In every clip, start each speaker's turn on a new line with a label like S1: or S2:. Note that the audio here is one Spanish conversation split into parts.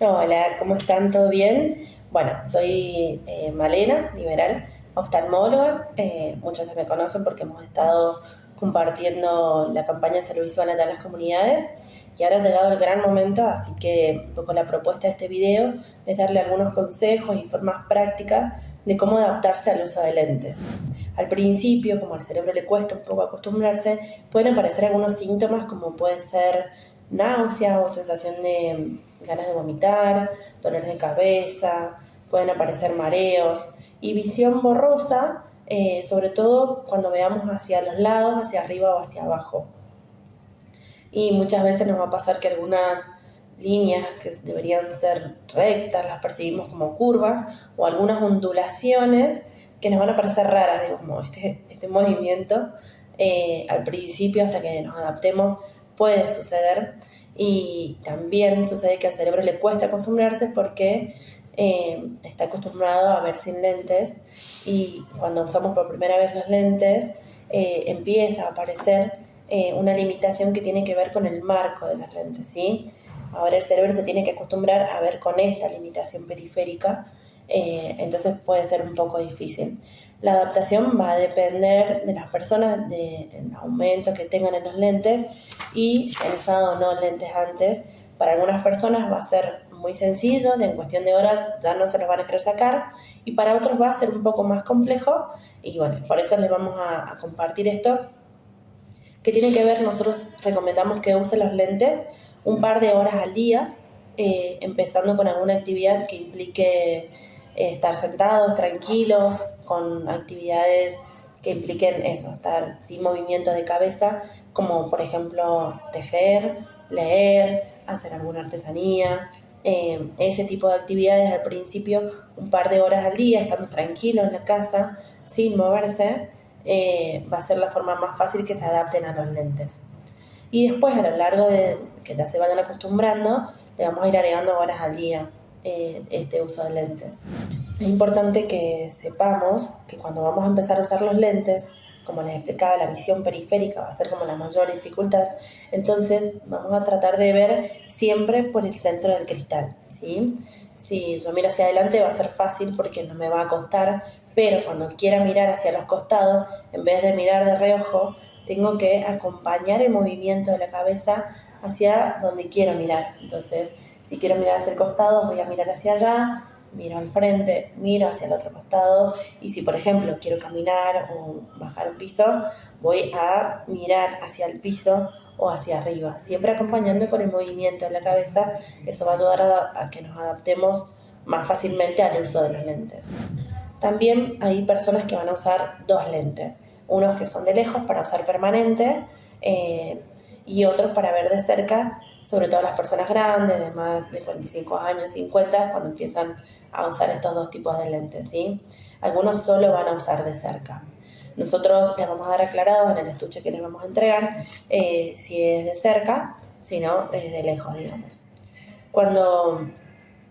S1: Hola, ¿cómo están? ¿Todo bien? Bueno, soy eh, Malena, liberal, oftalmóloga. Eh, muchos me conocen porque hemos estado compartiendo la campaña de salud visual en las comunidades y ahora ha llegado el gran momento, así que un poco la propuesta de este video es darle algunos consejos y formas prácticas de cómo adaptarse al uso de lentes. Al principio, como al cerebro le cuesta un poco acostumbrarse, pueden aparecer algunos síntomas como puede ser náusea o sensación de ganas de vomitar, dolores de cabeza, pueden aparecer mareos y visión borrosa, eh, sobre todo cuando veamos hacia los lados, hacia arriba o hacia abajo. Y muchas veces nos va a pasar que algunas líneas que deberían ser rectas las percibimos como curvas o algunas ondulaciones que nos van a parecer raras, digo, como este, este movimiento eh, al principio hasta que nos adaptemos puede suceder y también sucede que al cerebro le cuesta acostumbrarse porque eh, está acostumbrado a ver sin lentes y cuando usamos por primera vez los lentes eh, empieza a aparecer eh, una limitación que tiene que ver con el marco de las lentes, ¿sí? Ahora el cerebro se tiene que acostumbrar a ver con esta limitación periférica, entonces puede ser un poco difícil. La adaptación va a depender de las personas, del aumento que tengan en los lentes y si han usado o no lentes antes. Para algunas personas va a ser muy sencillo, en cuestión de horas ya no se los van a querer sacar y para otros va a ser un poco más complejo y bueno, por eso les vamos a, compartir esto que tiene que ver, nosotros recomendamos que use los lentes un par de horas al día, eh, empezando con alguna actividad que implique estar sentados, tranquilos, con actividades que impliquen eso, estar sin movimiento de cabeza, como por ejemplo tejer, leer, hacer alguna artesanía, eh, ese tipo de actividades al principio, un par de horas al día, estando tranquilos en la casa, sin moverse, eh, va a ser la forma más fácil que se adapten a los lentes. Y después, a lo largo de que ya se vayan acostumbrando, le vamos a ir agregando horas al día. Eh, este uso de lentes. Es importante que sepamos que cuando vamos a empezar a usar los lentes, como les explicaba, la visión periférica va a ser como la mayor dificultad, entonces vamos a tratar de ver siempre por el centro del cristal. ¿sí? Si yo miro hacia adelante va a ser fácil porque no me va a costar, pero cuando quiera mirar hacia los costados, en vez de mirar de reojo, tengo que acompañar el movimiento de la cabeza hacia donde quiero mirar. Entonces, si quiero mirar hacia el costado, voy a mirar hacia allá, miro al frente, miro hacia el otro costado. Y si, por ejemplo, quiero caminar o bajar un piso, voy a mirar hacia el piso o hacia arriba, siempre acompañando con el movimiento de la cabeza. Eso va a ayudar a, que nos adaptemos más fácilmente al uso de los lentes. También hay personas que van a usar dos lentes, unos que son de lejos para usar permanente eh, y otros para ver de cerca sobre todo las personas grandes, de más de 45 años, 50, cuando empiezan a usar estos dos tipos de lentes, ¿sí? Algunos solo van a usar de cerca. Nosotros les vamos a dar aclarado en el estuche que les vamos a entregar eh, si es de cerca, si no, es de lejos, digamos. Cuando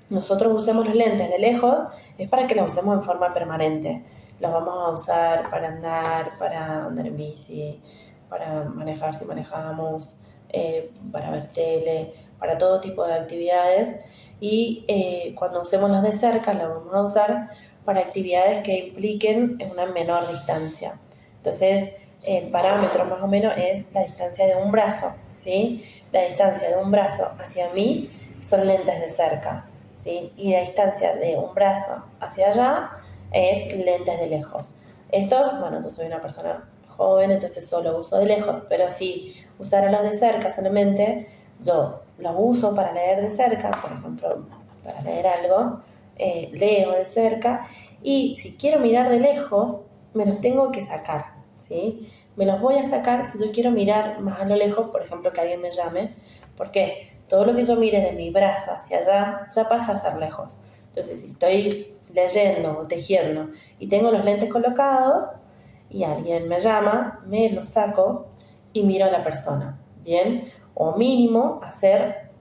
S1: nosotros usemos los lentes de lejos, es para que los usemos en forma permanente. Los vamos a usar para andar, para andar en bici, para manejar si manejamos, eh, para ver tele, para todo tipo de actividades. Y eh, cuando usemos los de cerca, los vamos a usar para actividades que impliquen una menor distancia. Entonces, el parámetro más o menos es la distancia de un brazo, ¿sí? La distancia de un brazo hacia mí son lentes de cerca, ¿sí? Y la distancia de un brazo hacia allá es lentes de lejos. Estos, bueno, yo soy una persona joven, entonces solo uso de lejos, pero si usara los de cerca solamente, yo los uso para leer de cerca, por ejemplo, para leer algo, eh, leo de cerca, y si quiero mirar de lejos, me los tengo que sacar, ¿sí? Me los voy a sacar si yo quiero mirar más a lo lejos, por ejemplo, que alguien me llame, porque todo lo que yo mire de mi brazo hacia allá ya pasa a ser lejos. Entonces, si estoy leyendo o tejiendo y tengo los lentes colocados, y alguien me llama, me lo saco y miro a la persona, ¿bien? O mínimo hacer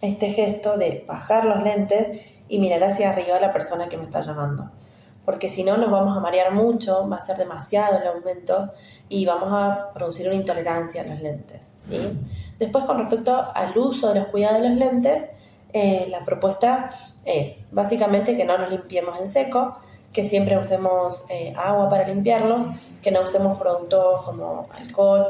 S1: este gesto de bajar los lentes y mirar hacia arriba a la persona que me está llamando. Porque si no nos vamos a marear mucho, va a ser demasiado el aumento y vamos a producir una intolerancia a los lentes, ¿sí? Después con respecto al uso de los cuidados de los lentes, eh, la propuesta es básicamente que no nos limpiemos en seco, que siempre usemos eh, agua para limpiarlos, que no usemos productos como alcohol,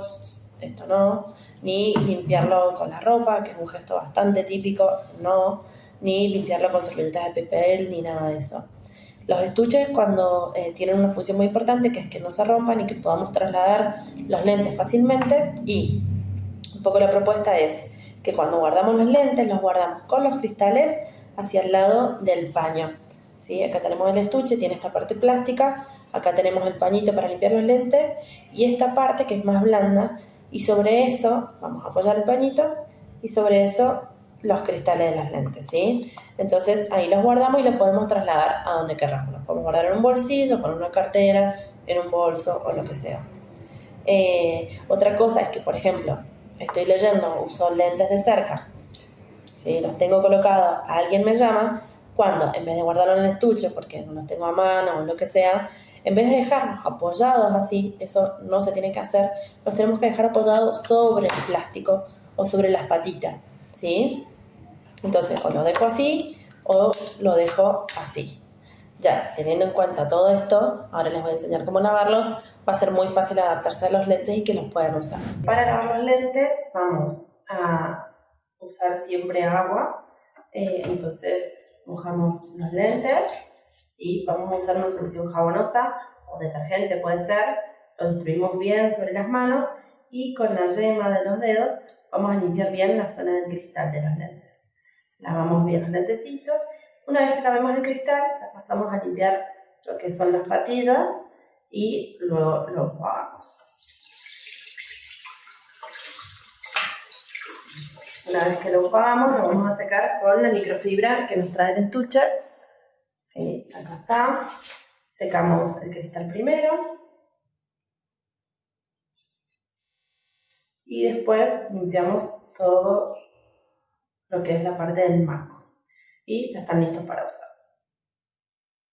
S1: esto no, ni limpiarlo con la ropa, que es un gesto bastante típico, no, ni limpiarlo con servilletas de papel, ni nada de eso. Los estuches cuando eh, tienen una función muy importante que es que no se rompan y que podamos trasladar los lentes fácilmente y un poco la propuesta es que cuando guardamos los lentes los guardamos con los cristales hacia el lado del paño. ¿Sí? Acá tenemos el estuche, tiene esta parte plástica, acá tenemos el pañito para limpiar los lentes y esta parte que es más blanda y sobre eso vamos a apoyar el pañito y sobre eso los cristales de las lentes, ¿sí? Entonces ahí los guardamos y los podemos trasladar a donde queramos. Los podemos guardar en un bolsillo, con una cartera, en un bolso o lo que sea. Eh, otra cosa es que, por ejemplo, estoy leyendo, uso lentes de cerca, ¿sí? los tengo colocados, alguien me llama, cuando en vez de guardarlo en el estuche, porque no los tengo a mano o lo que sea, en vez de dejarlos apoyados así, eso no se tiene que hacer, los tenemos que dejar apoyados sobre el plástico o sobre las patitas, ¿sí? Entonces, o lo dejo así o lo dejo así. Ya, teniendo en cuenta todo esto, ahora les voy a enseñar cómo lavarlos, va a ser muy fácil adaptarse a los lentes y que los puedan usar. Para lavar los lentes vamos a usar siempre agua, eh, entonces mojamos los lentes y vamos a usar una solución jabonosa o detergente puede ser, lo distribuimos bien sobre las manos y con la yema de los dedos vamos a limpiar bien la zona del cristal de los lentes lavamos bien los lentecitos. Una vez que lavemos el cristal, ya pasamos a limpiar lo que son las patillas y luego lo jugamos. Una vez que lo jugamos, lo vamos a secar con la microfibra que nos trae el estuche. acá está. Secamos el cristal primero. Y después limpiamos todo lo que es la parte del marco. Y ya están listos para usar.